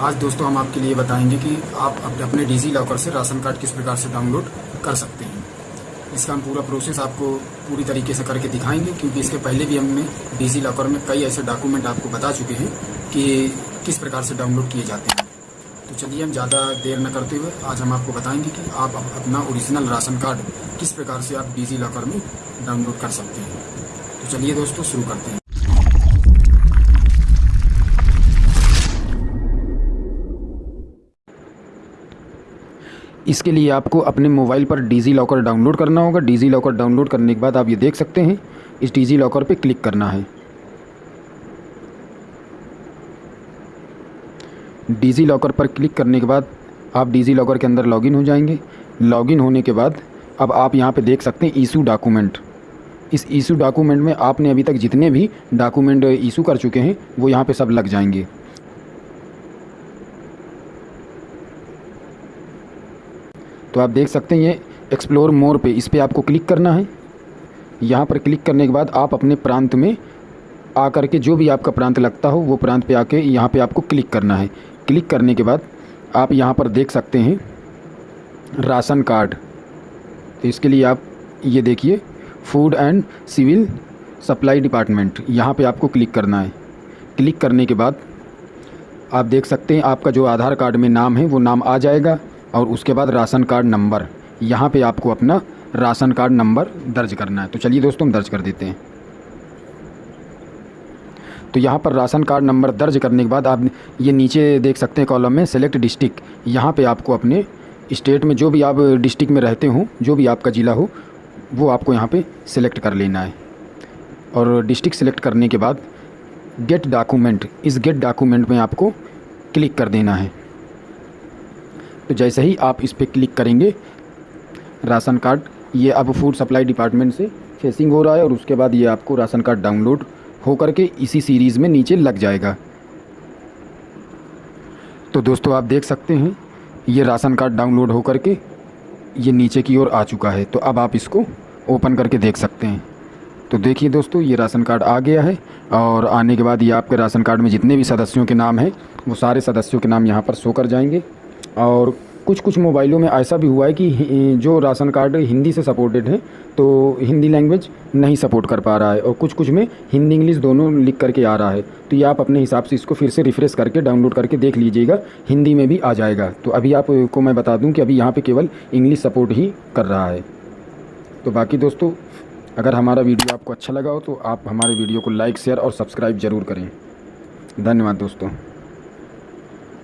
आज दोस्तों हम आपके लिए बताएँगे कि आप अपने डिजी लॉकर से राशन कार्ड किस प्रकार से डाउनलोड कर सकते हैं। इसका हम पूरा प्रोसेस आपको पूरी तरीके से करके दिखाएँगे, क्योंकि इसके पहले भी हमने डिजी लॉकर में कई ऐसे डॉक्यूमेंट आपको बता चुके हैं कि किस प्रकार से डाउनलोड किए जाते हैं। तो चलिए हम ज़्यादा देर न करते हुए आज हम आपको बताएँगे कि आप अपना ओरिजिनल राशन कार्ड किस प्रकार से आप डिजी लॉकर में डाउनलोड कर सकते हैं। तो चलिए दोस्तों शुरू करते हैं। इसके लिए आपको अपने मोबाइल पर डिजी लॉकर डाउनलोड करना होगा। डिजी लॉकर डाउनलोड करने के बाद आप ये देख सकते हैं, इस डिजी लॉकर पे क्लिक करना है। डिजी लॉकर पर क्लिक करने के बाद आप डिजी लॉकर के अंदर लॉगिन हो जाएँगे। लॉगिन होने के बाद अब आप यहाँ पे देख सकते हैं ईशू डॉक्यूमेंट। इस ईशू डॉक्यूमेंट में आपने अभी तक जितने भी डॉक्यूमेंट ईशू कर चुके हैं, वो यहाँ पे सब लग जाएँगे। तो आप देख सकते हैं ये एक्सप्लोर मोर पे, इस पर आपको क्लिक करना है। यहाँ पर क्लिक करने के बाद आप अपने प्रांत में आकर के जो भी आपका प्रांत लगता हो, वो प्रांत पे आके यहाँ पे आपको क्लिक करना है। क्लिक करने के बाद आप यहाँ पर देख सकते हैं राशन कार्ड। तो इसके लिए आप ये देखिए food and civil supply department यहाँ पे आपको क्लिक करना है। क्लिक करने के बाद आप देख सकते हैं आपका जो आधार कार्ड में नाम है, वो नाम आ जाएगा। और उसके बाद राशन कार्ड नंबर। यहाँ पे आपको अपना राशन कार्ड नंबर दर्ज करना है। तो चलिए दोस्तों, हम दर्ज कर देते हैं। तो यहाँ पर राशन कार्ड नंबर दर्ज करने के बाद आप ये नीचे देख सकते हैं कॉलम में सेलेक्ट डिस्ट्रिक्ट। यहाँ पे आपको अपने स्टेट में जो भी आप डिस्ट्रिक्ट में रहते हो, जो भी आपका ज़िला हो, वो आपको यहाँ पे सिलेक्ट कर लेना है। और डिस्ट्रिक्ट सेलेक्ट करने के बाद गेट डॉक्यूमेंट, इस गेट डॉक्यूमेंट में आपको क्लिक कर देना है। तो जैसे ही आप इस पर क्लिक करेंगे, राशन कार्ड, ये अब फ़ूड सप्लाई डिपार्टमेंट से फेसिंग हो रहा है और उसके बाद ये आपको राशन कार्ड डाउनलोड हो करके इसी सीरीज़ में नीचे लग जाएगा। तो दोस्तों, आप देख सकते हैं, ये राशन कार्ड डाउनलोड हो करके ये नीचे की ओर आ चुका है। तो अब आप इसको ओपन करके देख सकते हैं। तो देखिए दोस्तों, ये राशन कार्ड आ गया है और आने के बाद ये आपके राशन कार्ड में जितने भी सदस्यों के नाम हैं, वो सारे सदस्यों के नाम यहाँ पर शो कर जाएँगे। और कुछ कुछ मोबाइलों में ऐसा भी हुआ है कि जो राशन कार्ड हिंदी से सपोर्टेड है तो हिंदी लैंग्वेज नहीं सपोर्ट कर पा रहा है और कुछ कुछ में हिंदी इंग्लिश दोनों लिख करके आ रहा है। तो ये आप अपने हिसाब से इसको फिर से रिफ़्रेश करके डाउनलोड करके देख लीजिएगा, हिंदी में भी आ जाएगा। तो अभी आपको मैं बता दूँ कि अभी यहाँ पर केवल इंग्लिश सपोर्ट ही कर रहा है। तो बाकी दोस्तों, अगर हमारा वीडियो आपको अच्छा लगा हो तो आप हमारे वीडियो को लाइक शेयर और सब्सक्राइब ज़रूर करें। धन्यवाद दोस्तों।